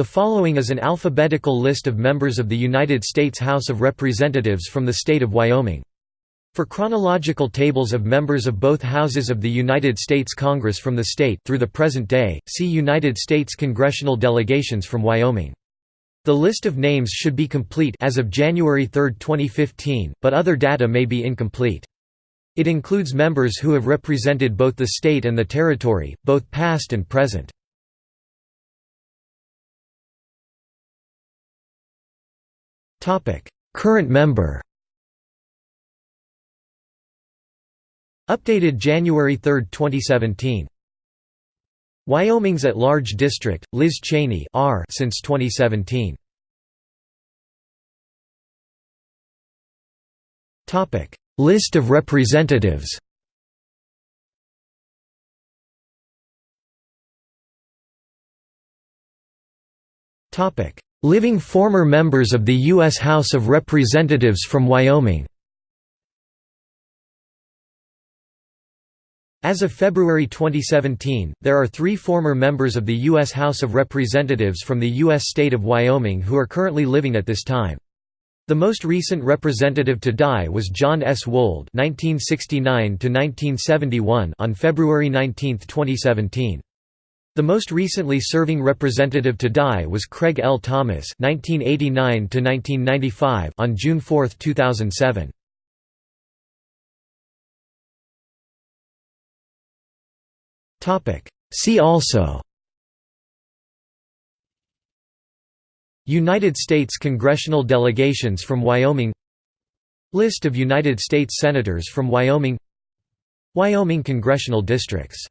The following is an alphabetical list of members of the United States House of Representatives from the state of Wyoming. For chronological tables of members of both houses of the United States Congress from the state through the present day, see United States congressional delegations from Wyoming. The list of names should be complete as of January 3, 2015, but other data may be incomplete. It includes members who have represented both the state and the territory, both past and present. Current member Updated January 3, 2017 Wyoming's at-large district, Liz Cheney R since 2017. List of representatives Living former members of the U.S. House of Representatives from Wyoming As of February 2017, there are three former members of the U.S. House of Representatives from the U.S. state of Wyoming who are currently living at this time. The most recent representative to die was John S. Wold (1969–1971) on February 19, 2017. The most recently serving representative to die was Craig L. Thomas (1989–1995) on June 4, 2007. Topic. See also. United States congressional delegations from Wyoming List of United States Senators from Wyoming Wyoming congressional districts